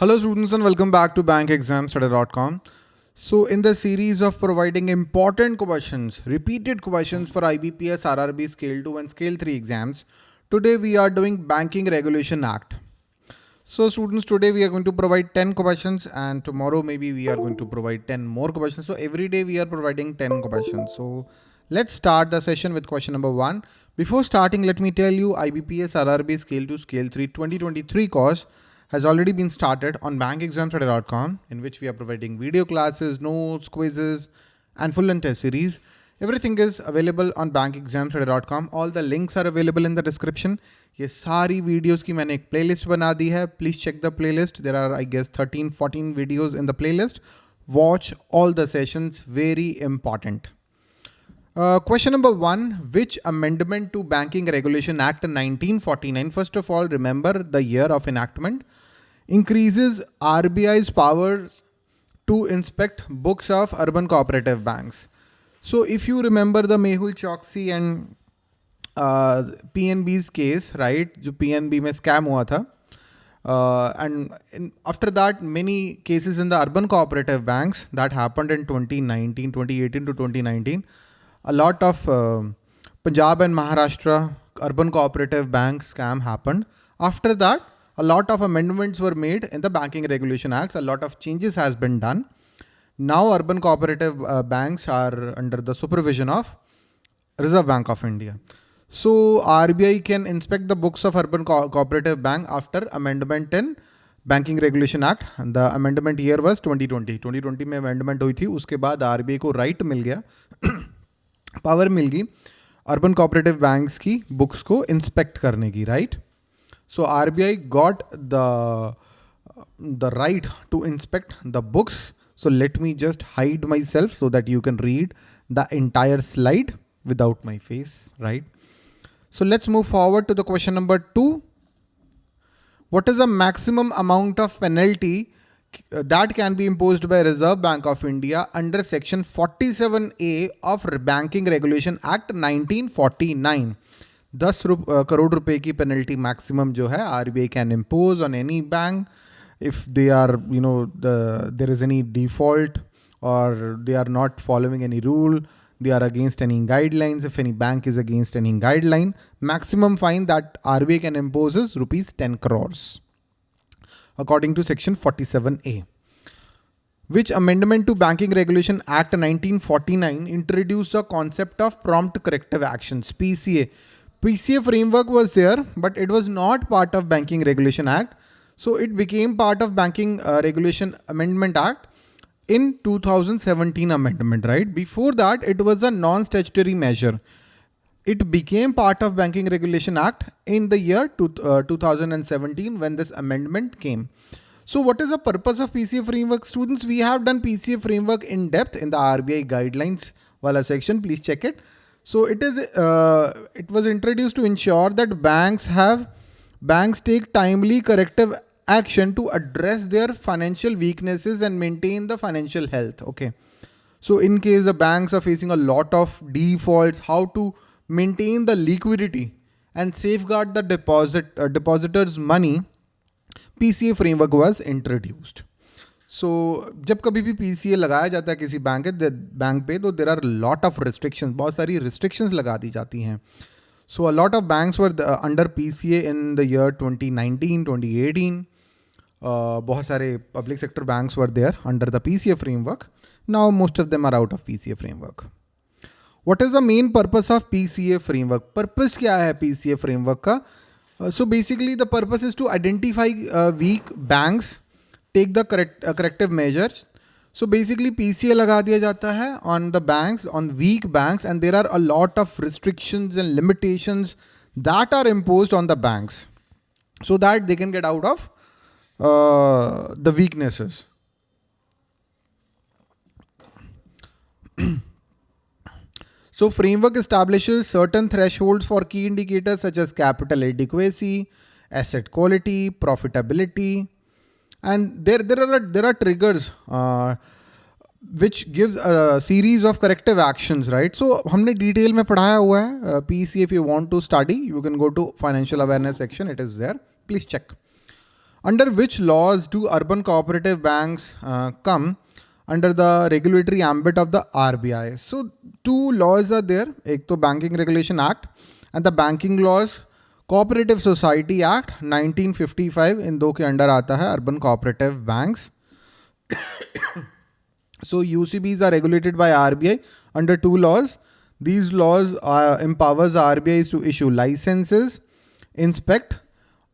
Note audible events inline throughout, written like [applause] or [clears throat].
Hello students and welcome back to bankexamstudy.com. So in the series of providing important questions, repeated questions for IBPS, RRB Scale 2 and Scale 3 exams, today we are doing Banking Regulation Act. So students, today we are going to provide 10 questions and tomorrow maybe we are going to provide 10 more questions. So every day we are providing 10 questions. So let's start the session with question number one. Before starting, let me tell you IBPS, RRB Scale 2, Scale 3 2023 course has already been started on bankexamstudy.com in which we are providing video classes, notes, quizzes, and full and test series. Everything is available on bankexamstudy.com. All the links are available in the description. ये सारी videos की मैंने एक playlist बना दी है. Please check the playlist. There are I guess 13, 14 videos in the playlist. Watch all the sessions. Very important. Uh, question number one, which amendment to Banking Regulation Act 1949, first of all, remember the year of enactment, increases RBI's powers to inspect books of urban cooperative banks. So if you remember the Mehul Choksi and uh, PNB's case, right, जो PNB में scam हुआ था, uh, and in, after that, many cases in the urban cooperative banks that happened in 2019, 2018 to 2019, a lot of uh, Punjab and Maharashtra urban cooperative bank scam happened. After that, a lot of amendments were made in the Banking Regulation Acts. A lot of changes has been done. Now urban cooperative uh, banks are under the supervision of Reserve Bank of India. So RBI can inspect the books of urban co cooperative bank after amendment in banking regulation act the amendment year was 2020 2020 में amendment हुई थी उसके बाद RBI को right मिल गया Power मिल गई urban cooperative bank की books को इंस्पेक्ट करने की right so R B I got the the right to inspect the books so let me just hide myself so that you can read the entire slide without my face right so let's move forward to the question number two what is the maximum amount of penalty that can be imposed by Reserve Bank of India under section 47A of Banking Regulation Act 1949. 10 crore रुपए की penalty maximum जो है RBI can impose on any bank if they are you know the there is any default or they are not following any rule they are against any guidelines if any bank is against any guideline maximum fine that RBI can impose is rupees 10 crores according to section 47A. Which amendment to Banking Regulation Act 1949 introduced the concept of prompt corrective actions, PCA. PCA framework was there, but it was not part of Banking Regulation Act. So it became part of Banking uh, Regulation Amendment Act in 2017 amendment, right? Before that, it was a non-statutory measure. It became part of Banking Regulation Act in the year uh, 2017 when this amendment came. So what is the purpose of PCA framework? Students, we have done PCA framework in depth in the RBI guidelines wala section. Please check it. So it is uh, it was introduced to ensure that banks have banks take timely corrective action to address their financial weaknesses and maintain the financial health. Okay. So in case the banks are facing a lot of defaults, how to maintain the liquidity and safeguard the deposit uh, depositors money PCA framework was introduced. So जब कभी भी PCA लगाया जाता है किसी bank bank पे तो there are lot of restrictions बहुत सारी रिस्ट्रिक्शंस लगा दी जाती हैं सो a lot of banks were under PCA in the year 2019 2018 uh, बहुत सारे public sector banks were there under the PCA framework now most of them are out of PCA framework what is the main purpose of PCA framework? Purpose क्या है PCA framework का? Uh, so basically the purpose is to identify uh, weak banks, take the correct uh, corrective measures. So basically PCA लगा दिया जाता है on the banks, on weak banks and there are a lot of restrictions and limitations that are imposed on the banks so that they can get out of uh, the weaknesses. [clears throat] So framework establishes certain thresholds for key indicators such as capital adequacy, asset quality, profitability, and there there are there are triggers uh, which gives a series of corrective actions, right? So हमने detail में पढ़ाया हुआ है uh, PC if you want to study, you can go to financial awareness section. It is there. Please check. under which laws do urban cooperative banks uh, come under the regulatory ambit of the RBI? So two laws are there. एक तो Banking Regulation Act and the Banking Laws Cooperative Society Act 1955 इन दो के under आता है urban cooperative banks. so UCBs are regulated by RBI under two laws. These laws uh, empowers RBI to issue licenses, inspect,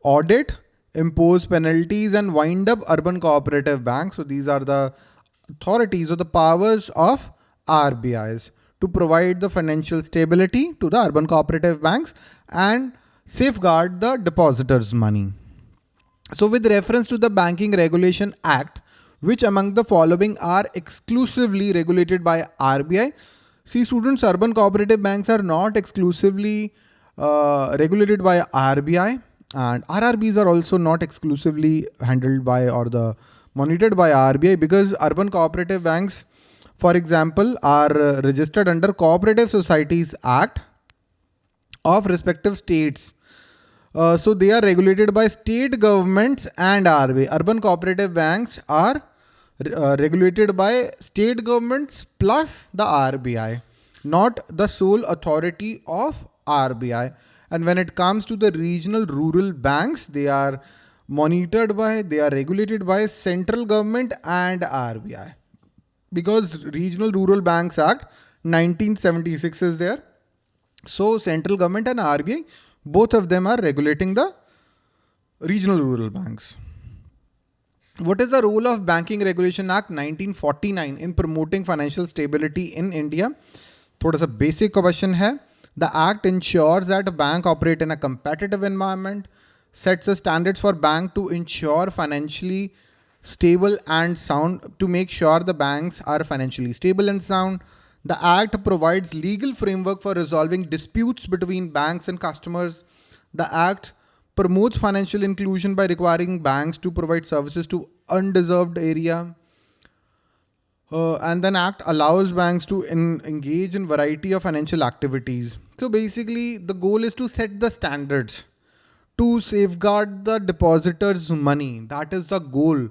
audit, impose penalties and wind up urban cooperative banks. So these are the authorities or the powers of RBIs to provide the financial stability to the urban cooperative banks and safeguard the depositors' money. So with reference to the Banking Regulation Act, which among the following are exclusively regulated by RBI? See students, urban cooperative banks are not exclusively uh, regulated by RBI and RRBs are also not exclusively handled by or the monitored by RBI because urban cooperative banks, for example, are registered under Cooperative Societies Act of respective states. Uh, so they are regulated by state governments and RBI. Urban cooperative banks are uh, regulated by state governments plus the RBI, not the sole authority of RBI. And when it comes to the regional rural banks, they are monitored by, they are regulated by central government and RBI. Because Regional Rural Banks Act 1976 is there. So central government and RBI, both of them are regulating the regional rural banks. What is the role of Banking Regulation Act 1949 in promoting financial stability in India? थोड़ा सा basic question है. The act ensures that a bank operate in a competitive environment, sets the standards for bank to ensure financially stable and sound to make sure the banks are financially stable and sound. The act provides legal framework for resolving disputes between banks and customers. The act promotes financial inclusion by requiring banks to provide services to undeserved area. Uh, and then act allows banks to in, engage in variety of financial activities. So basically the goal is to set the standards to safeguard the depositors money. That is the goal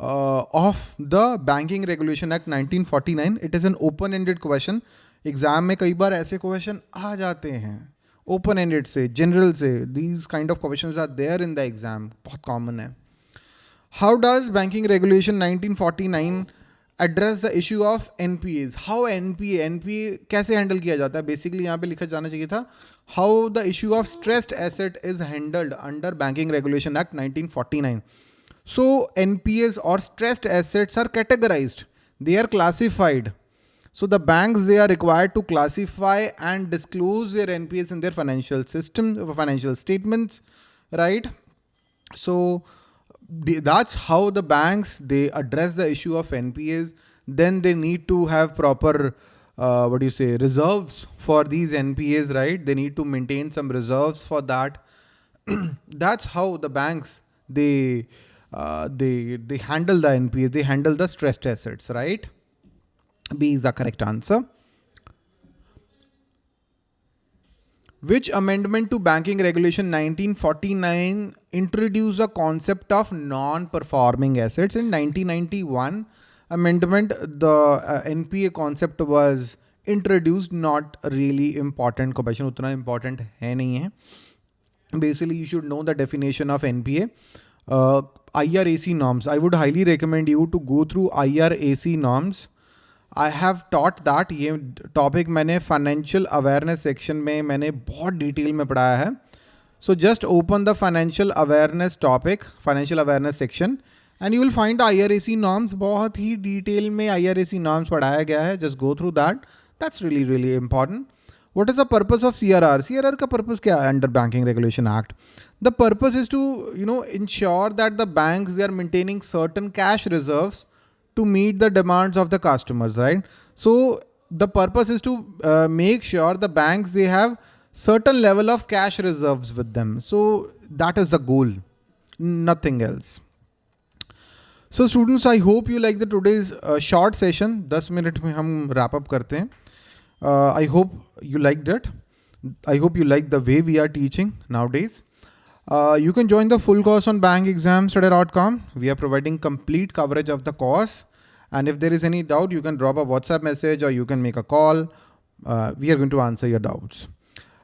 uh, of the Banking Regulation Act 1949. It is an open-ended question. Exam में कई बार ऐसे question आ जाते हैं open ended से general से these kind of questions are there in the exam बहुत कॉमन है how does banking regulation 1949 address the issue of N P As how N P N P A कैसे handle किया जाता है? Basically यहाँ पे लिखा जाना चाहिए था how the issue of stressed asset is handled under banking regulation act nineteen forty nine so N P As और stressed assets are categorise they are classified so the bank they are required to classify and disclose their N P S in their financial system financial statements right so that's how the banks they address the issue of NPAs. Then they need to have proper uh, what do you say reserves for these NPAs, right? They need to maintain some reserves for that. [clears throat] that's how the banks they uh, they they handle the NPAs. They handle the stressed assets, right? B is the correct answer. which amendment to Banking Regulation 1949 introduced the concept of non-performing assets? In 1991 amendment the uh, NPA concept was introduced not really important. Question utna important hai nahi hai. Basically you should know the definition of NPA uh, IRAC norms. I would highly recommend you to go through IRAC norms. I have taught that ये topic मैंने financial awareness section में मैंने बहुत detail में पढ़ाया है so just open the financial awareness topic financial awareness section and you will find I R A C norms बहुत ही डिटेल में आई आर ए सी नॉर्म्स पढ़ाया गया है just go through that that's really really important what is the purpose of CRR? CRR का purpose क्या है under Banking Regulation Act? The purpose is to, you know, ensure that the banks, they are maintaining certain cash reserves to meet the demands of the customers, right? So the purpose is to uh, make sure the banks, they have certain level of cash reserves with them. So that is the goal, nothing else. So students, I hope you like the today's uh, short session. 10 minute में हम wrap up करते हैं. Uh, I hope you liked it. I hope you like the way we are teaching nowadays. Uh, you can join the full course on bankexamstudy.com. We are providing complete coverage of the course. And if there is any doubt, you can drop a WhatsApp message or you can make a call. Uh, we are going to answer your doubts.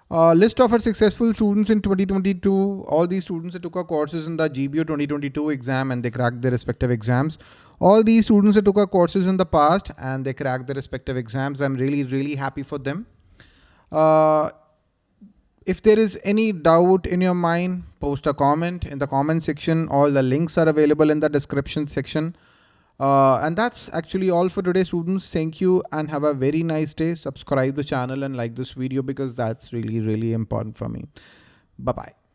Uh, list of our successful students in 2022. All these students that took our courses in the GBO 2022 exam and they cracked their respective exams. All these students that took our courses in the past and they cracked their respective exams. I'm really, really happy for them. Uh, if there is any doubt in your mind, post a comment in the comment section. All the links are available in the description section. Uh, and that's actually all for today students. Thank you and have a very nice day. Subscribe the channel and like this video because that's really, really important for me. Bye-bye.